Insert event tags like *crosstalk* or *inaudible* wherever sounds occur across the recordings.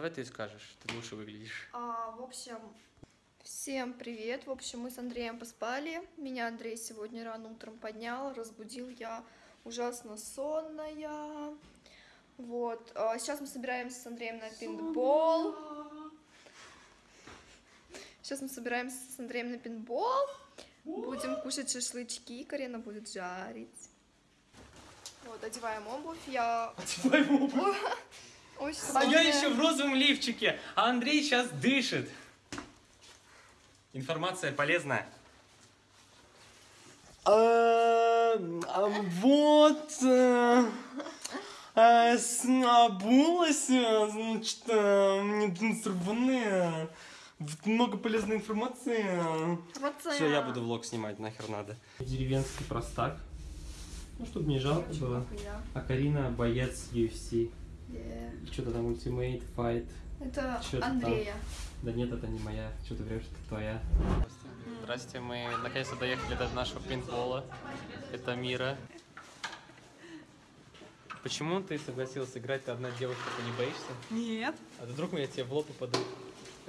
Давай ты скажешь, ты лучше выглядишь. А, в общем, всем привет. В общем, мы с Андреем поспали. Меня Андрей сегодня рано утром поднял, разбудил я ужасно сонная. Вот. а, сейчас мы собираемся с Андреем на пинбол. Сейчас мы собираемся с Андреем на пинбол. Будем кушать шашлычки. Карина будет жарить. Вот, одеваем обувь. Я... *laughs* Ой, А я еще в розовом лифчике, а Андрей сейчас дышит. Информация полезная. А, а вот э, а, с- обулась, значит, э, мне. Вот Много полезной информации. Все, я буду влог снимать, нахер надо. Деревенский простак. Ну, чтобы не жалко было. А Карина боец UFC. Что-то там ультимейт, файт. Это ты там? Андрея. Да нет, это не моя. Что ты врешь, это твоя. Здрасте, мы наконец-то доехали до нашего пинбола. Это Мира. Почему ты согласилась играть? Ты одна девушка, ты не боишься? Нет. А то вдруг я тебе в лоб упаду?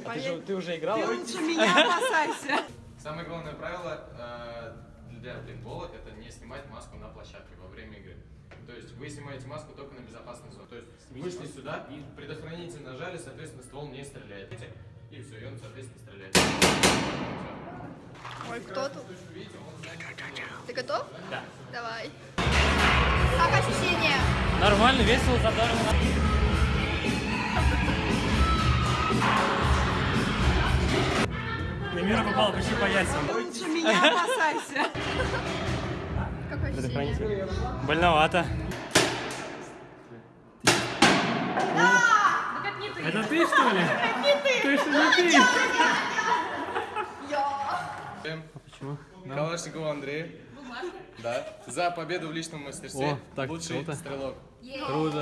А ты, же, ты уже играла? Ты лучше меня опасайся. Самое главное правило э, для пейнтбола это не снимать маску на площадке во время игры. То есть вы снимаете маску только на безопасной зоне. То есть вышли сюда, и предохранитель нажали, соответственно, ствол не стреляет. И все, и он, соответственно, стреляет. Ой, кто тут? Ты готов? Да. Давай. Как ощущения? Нормально, весело, задорно. На мира попала почти по яйцам. Лучше меня опасайся. Как ощущения? Больновато. Это ты что ли? Ты что не ты? Почему? Калашникову Андрею. Да. За победу в личном мастерстве. О, так, Лучший круто. стрелок. Круто.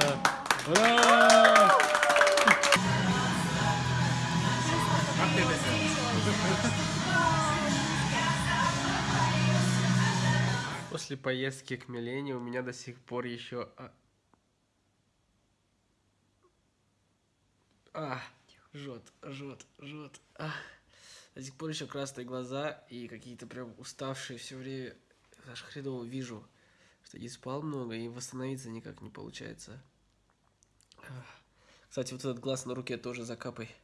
Ура! После поездки к Милене у меня до сих пор еще... А, а жжет, жжет, жжет. А. До сих пор еще красные глаза и какие-то прям уставшие все время. Аж хреново вижу, что не спал много и восстановиться никак не получается. Ах. Кстати, вот этот глаз на руке тоже закапай.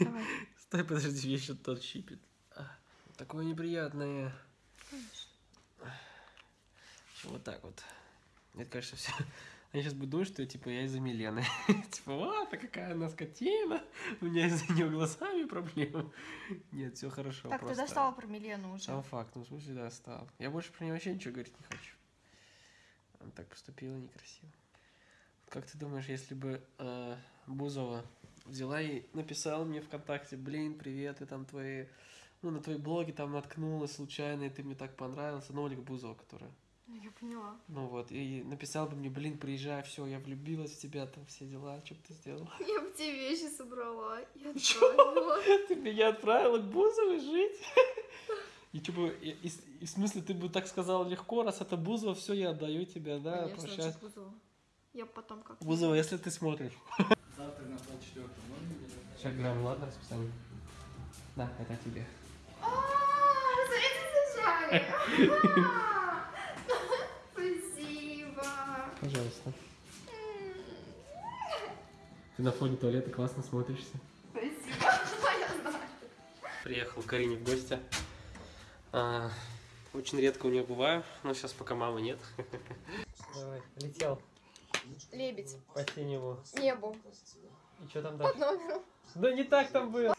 *laughs* Стой, подожди, мне еще тот щипит. А, Такое неприятное. Вот так вот. Это, конечно, все. *laughs* Они сейчас будут думать, что типа я из-за Милены. *laughs* Типа, вот, а какая она скотина. У меня из-за нее глазами проблемы. *laughs* Нет, все хорошо. Так, ты достала про Милену уже. Сам факт, ну в смысле достал. Я больше про нее вообще ничего говорить не хочу. Она так поступила некрасиво. Как ты думаешь, если бы э, Бузова взяла и написала мне ВКонтакте, блин, привет, и там твои, ну, на твои блоги там наткнулась случайно, и ты мне так понравился, ну, Ольга Бузова, которая. Ну, Я поняла. Ну вот, и написал бы мне, блин, приезжай, все, я влюбилась в тебя, там все дела, что бы ты сделала? Я бы тебе вещи собрала и отправила. *laughs* Ты меня отправила к Бузовой жить? *laughs* И что бы, и, и- и в смысле, ты бы так сказал легко, раз это Бузова, все, я отдаю тебя, да, Конечно, прощай. это Бузова. Я потом как Бузова, если ты смотришь. *laughs* Завтра на полчетвертого номер. Сейчас грамм, ладно, расписание? Да, это тебе. А, смотрите, зажали. Пожалуйста. Ты на фоне туалета классно смотришься. Спасибо. Я знаю. Приехал к Карине в гости. А, очень редко у нее бываю, но сейчас пока мамы нет. Давай, летел Лебедь. по синему. Небу. И что там дальше? Да не так там было.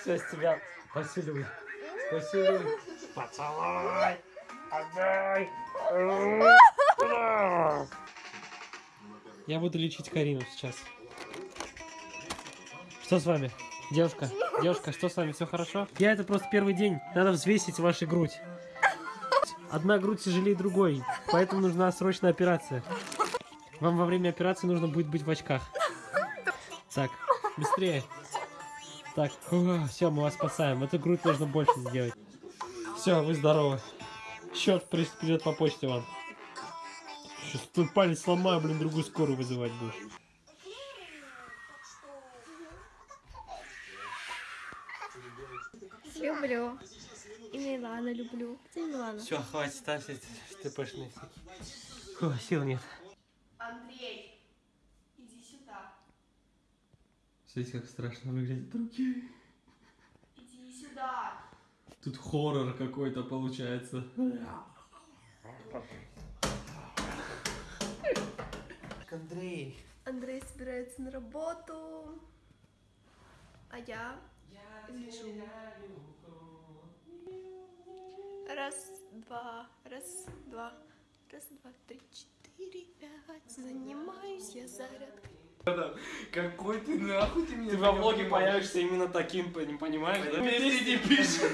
Все, с тебя. Поцелуй. Поцелуй. Поцелуй. Отдай. Я буду лечить Карину сейчас. Что с вами? Девушка, девушка, что с вами? Все хорошо? Я это просто первый день. Надо взвесить вашу грудь. Одна грудь тяжелее другой, поэтому нужна срочная операция. Вам во время операции нужно будет быть в очках. Так, быстрее. Так, все, мы вас спасаем. Эту грудь нужно больше сделать. Все, вы здоровы. Счет при- придет по почте вам. Сейчас твой палец сломаю, блин, другую скорую вызывать будешь. Люблю. И Милана люблю. Где Милана? Все, хватит, ставь эти ТПшные Фу, сил нет. Андрей, иди сюда. Смотрите, как страшно выглядят руки. Иди сюда. Тут хоррор какой-то получается. Андрей. Андрей собирается на работу. А я лежу. Раз, два, раз, два, раз, два, три, четыре, пять. Занимаюсь я зарядкой. Какой ты нахуй ты меня Ты во влоге появишься именно таким, не понимаешь, да? Впереди пишешь.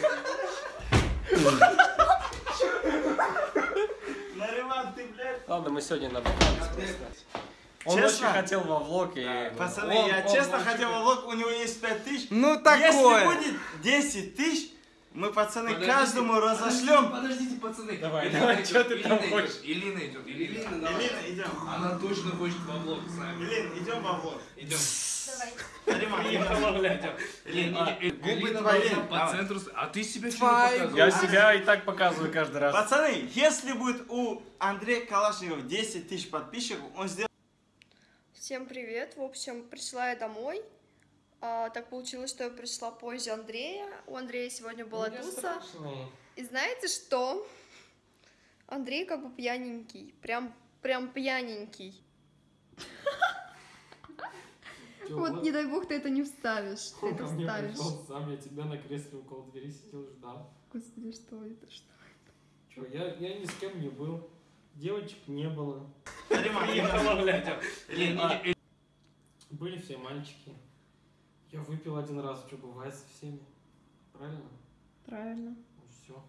Нариман, ты, блядь. Ладно, мы сегодня на вакансии. Он Честно? очень хотел во влог и... Пацаны, Он- я он честно очень- хотел влог, у него есть 5 тысяч. Ну Если такое. будет 10 тысяч, мы, пацаны, каждому разошлем. Подождите, пацаны. Давай, Илина давай, идет, чё ты Илина там идет, хочешь? Илина идет, Илина, давай. Элина, идем. Она точно хочет во влог с нами. Элин, идем во влог. Идем. Губы твои, по центру. А ты себя что Я себя и так показываю каждый раз. Пацаны, если будет у Андрея Калашникова 10 тысяч подписчиков, он сделает Всем привет. В общем, пришла я домой. А, так получилось, что я пришла позже Андрея. У Андрея сегодня была туса. И знаете что? Андрей как бы пьяненький. Прям, прям пьяненький. *laughs* Вот не дай бог ты это не вставишь. Ты это вставишь. сам, я тебя на кресле около двери сидел, ждал. Господи, что это? Что? Че, я, я ни с кем не был. Девочек не было. *laughs* Были все мальчики. Я выпил один раз, что бывает со всеми. Правильно? Правильно. Ну все.